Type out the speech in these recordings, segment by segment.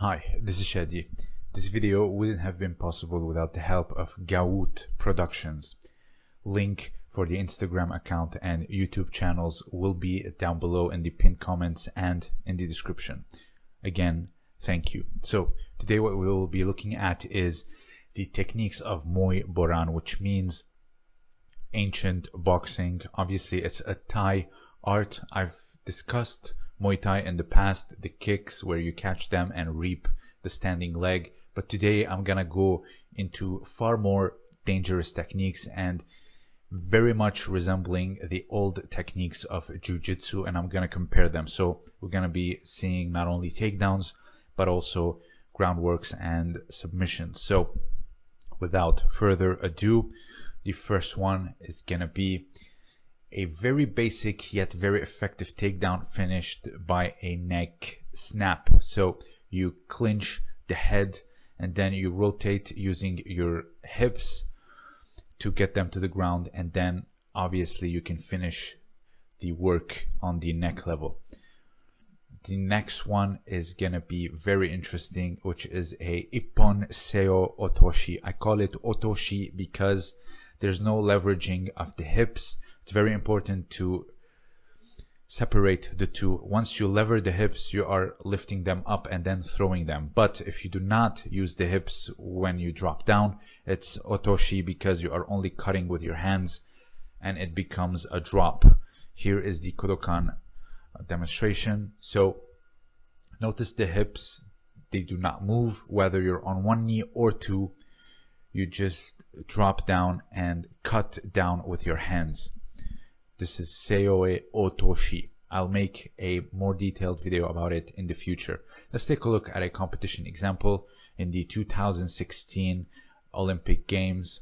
Hi, this is Shadi. This video wouldn't have been possible without the help of Gaout Productions. Link for the Instagram account and YouTube channels will be down below in the pinned comments and in the description. Again, thank you. So today what we will be looking at is the techniques of Muay Boran, which means ancient boxing. Obviously, it's a Thai art. I've discussed Muay Thai in the past, the kicks where you catch them and reap the standing leg. But today I'm gonna go into far more dangerous techniques and very much resembling the old techniques of jiu-jitsu and I'm gonna compare them. So we're gonna be seeing not only takedowns but also groundworks and submissions. So without further ado, the first one is gonna be a very basic yet very effective takedown finished by a neck snap. So you clinch the head and then you rotate using your hips to get them to the ground and then obviously you can finish the work on the neck level. The next one is gonna be very interesting, which is a Ippon Seoi Otoshi. I call it Otoshi because there's no leveraging of the hips. It's very important to separate the two. Once you lever the hips, you are lifting them up and then throwing them. But if you do not use the hips when you drop down, it's otoshi because you are only cutting with your hands and it becomes a drop. Here is the Kodokan uh, demonstration. So notice the hips, they do not move whether you're on one knee or two you just drop down and cut down with your hands. This is Seoi Otoshi. I'll make a more detailed video about it in the future. Let's take a look at a competition example in the 2016 Olympic Games.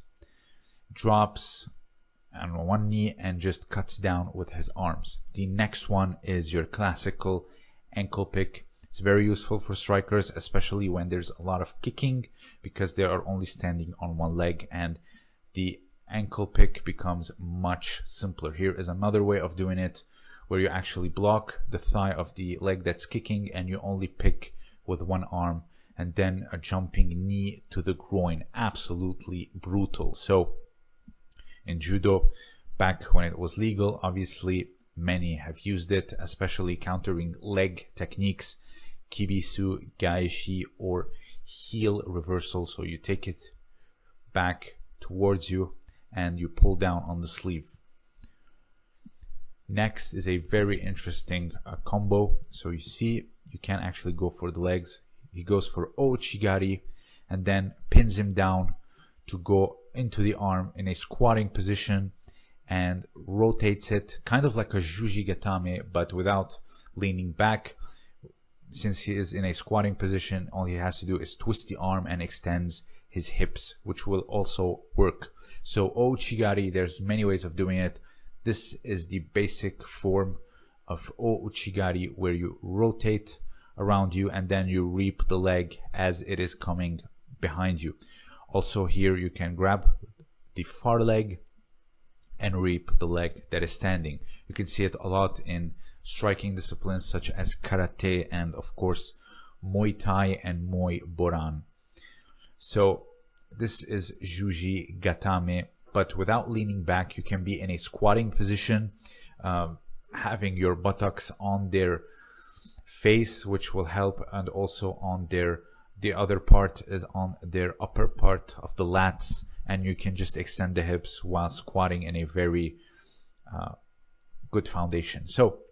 Drops on one knee and just cuts down with his arms. The next one is your classical ankle pick. It's very useful for strikers, especially when there's a lot of kicking because they are only standing on one leg and the ankle pick becomes much simpler. Here is another way of doing it where you actually block the thigh of the leg that's kicking and you only pick with one arm and then a jumping knee to the groin. Absolutely brutal. So in judo, back when it was legal, obviously many have used it, especially countering leg techniques kibisu, gaeshi, or heel reversal. So you take it back towards you and you pull down on the sleeve. Next is a very interesting uh, combo. So you see, you can actually go for the legs. He goes for Ouchigari and then pins him down to go into the arm in a squatting position and rotates it kind of like a Juji Gatame, but without leaning back since he is in a squatting position, all he has to do is twist the arm and extends his hips, which will also work. So oh, Ouchigari, there's many ways of doing it. This is the basic form of oh, Ouchigari where you rotate around you and then you reap the leg as it is coming behind you. Also here you can grab the far leg and reap the leg that is standing. You can see it a lot in striking disciplines such as karate and of course Muay Thai and Muay Boran. So this is Juji Gatame, but without leaning back, you can be in a squatting position, um, having your buttocks on their face, which will help, and also on their the other part is on their upper part of the lats, and you can just extend the hips while squatting in a very uh, good foundation. So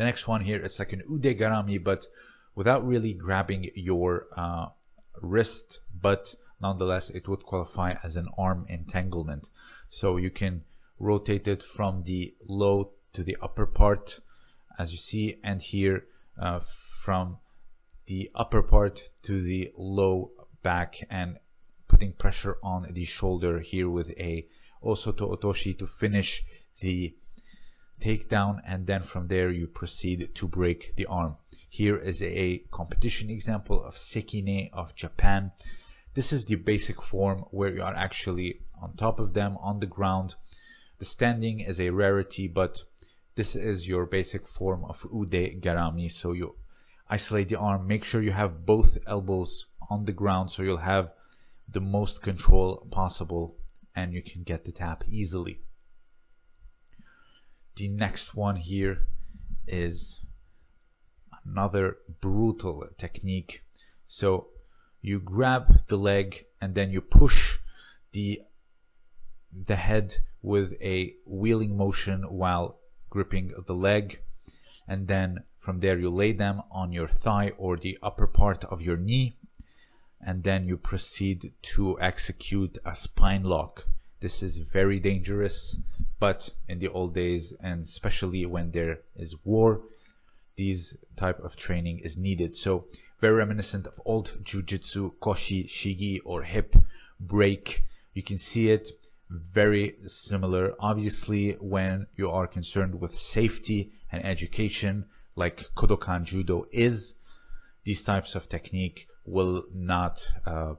the next one here, it's like an ude garami, but without really grabbing your uh, wrist, but nonetheless, it would qualify as an arm entanglement. So you can rotate it from the low to the upper part, as you see, and here uh, from the upper part to the low back and putting pressure on the shoulder here with a Osoto Otoshi to finish the takedown and then from there you proceed to break the arm. Here is a competition example of Sekine of Japan. This is the basic form where you are actually on top of them on the ground. The standing is a rarity, but this is your basic form of Ude Garami. So you isolate the arm make sure you have both elbows on the ground so you'll have the most control possible and you can get the tap easily the next one here is another brutal technique. So you grab the leg and then you push the the head with a wheeling motion while gripping the leg. And then from there you lay them on your thigh or the upper part of your knee. And then you proceed to execute a spine lock. This is very dangerous but in the old days and especially when there is war these type of training is needed so very reminiscent of old jiu-jitsu koshi shigi or hip break you can see it very similar. Obviously, when you are concerned with safety and education, like Kodokan Judo is, these types of technique will not uh,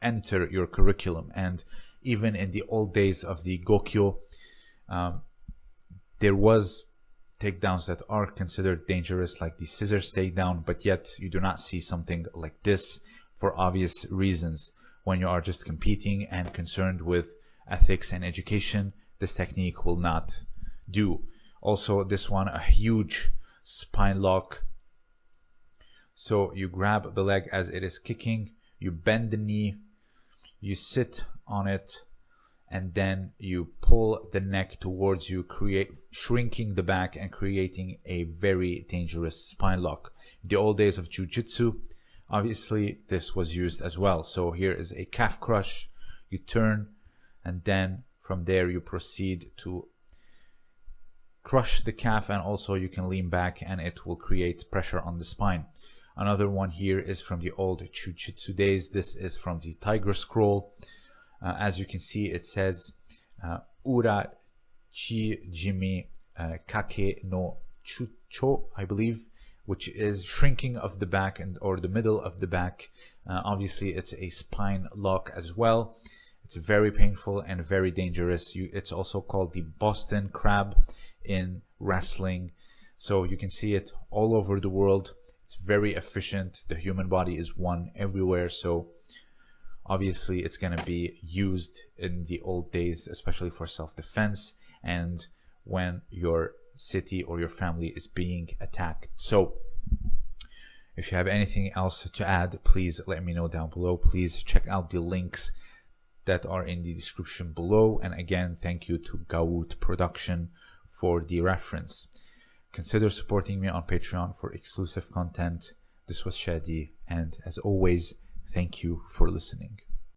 enter your curriculum. And even in the old days of the Gokyo, um, there was takedowns that are considered dangerous, like the scissors takedown, but yet you do not see something like this for obvious reasons when you are just competing and concerned with ethics and education, this technique will not do. Also, this one, a huge spine lock. So you grab the leg as it is kicking, you bend the knee, you sit on it, and then you pull the neck towards you, create shrinking the back and creating a very dangerous spine lock. In the old days of jiu-jitsu, obviously this was used as well. So here is a calf crush. You turn and then from there you proceed to crush the calf and also you can lean back and it will create pressure on the spine. Another one here is from the old Jiu-Jitsu days. This is from the Tiger Scroll. Uh, as you can see, it says uh, Ura Chi Jimi uh, Kake no Chucho, I believe, which is shrinking of the back and or the middle of the back. Uh, obviously, it's a spine lock as well. It's very painful and very dangerous. You, it's also called the Boston Crab in wrestling. So you can see it all over the world. It's very efficient. The human body is one everywhere. So obviously it's going to be used in the old days, especially for self-defense and when your city or your family is being attacked. So if you have anything else to add, please let me know down below. Please check out the links that are in the description below. And again, thank you to Gawoot Production for the reference. Consider supporting me on Patreon for exclusive content. This was Shadi, and as always, thank you for listening.